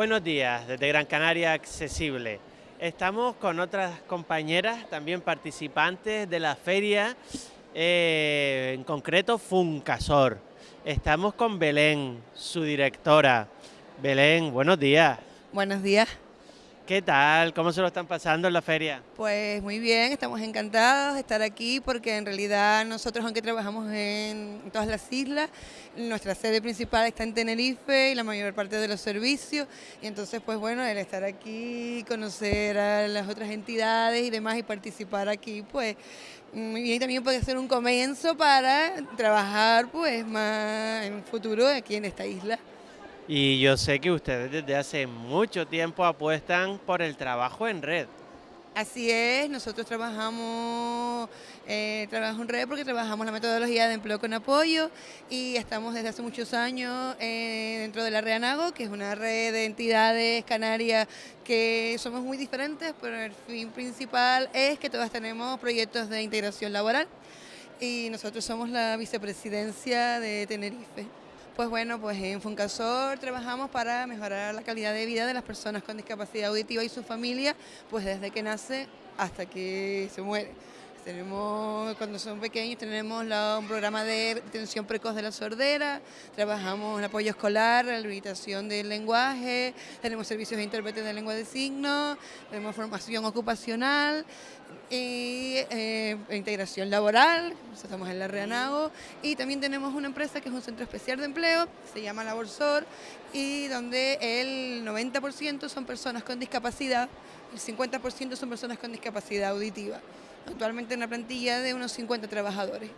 Buenos días, desde Gran Canaria Accesible. Estamos con otras compañeras, también participantes de la feria, eh, en concreto Funcasor. Estamos con Belén, su directora. Belén, buenos días. Buenos días. ¿Qué tal? ¿Cómo se lo están pasando en la feria? Pues muy bien, estamos encantados de estar aquí porque en realidad nosotros aunque trabajamos en todas las islas, nuestra sede principal está en Tenerife y la mayor parte de los servicios y entonces pues bueno, el estar aquí, conocer a las otras entidades y demás y participar aquí pues muy bien también puede ser un comienzo para trabajar pues más en un futuro aquí en esta isla. Y yo sé que ustedes desde hace mucho tiempo apuestan por el trabajo en red. Así es, nosotros trabajamos eh, en red porque trabajamos la metodología de empleo con apoyo y estamos desde hace muchos años eh, dentro de la Reanago, que es una red de entidades canarias que somos muy diferentes, pero el fin principal es que todas tenemos proyectos de integración laboral y nosotros somos la vicepresidencia de Tenerife. Pues bueno, pues en Funcasor trabajamos para mejorar la calidad de vida de las personas con discapacidad auditiva y su familia, pues desde que nace hasta que se muere. Tenemos, cuando son pequeños tenemos un programa de detención precoz de la sordera, trabajamos en apoyo escolar, la habilitación del lenguaje, tenemos servicios de intérprete de lengua de signos, tenemos formación ocupacional y eh, integración laboral, estamos en la Reanago, y también tenemos una empresa que es un centro especial de empleo, se llama Laborsor, y donde el 90% son personas con discapacidad, el 50% son personas con discapacidad auditiva actualmente una plantilla de unos 50 trabajadores.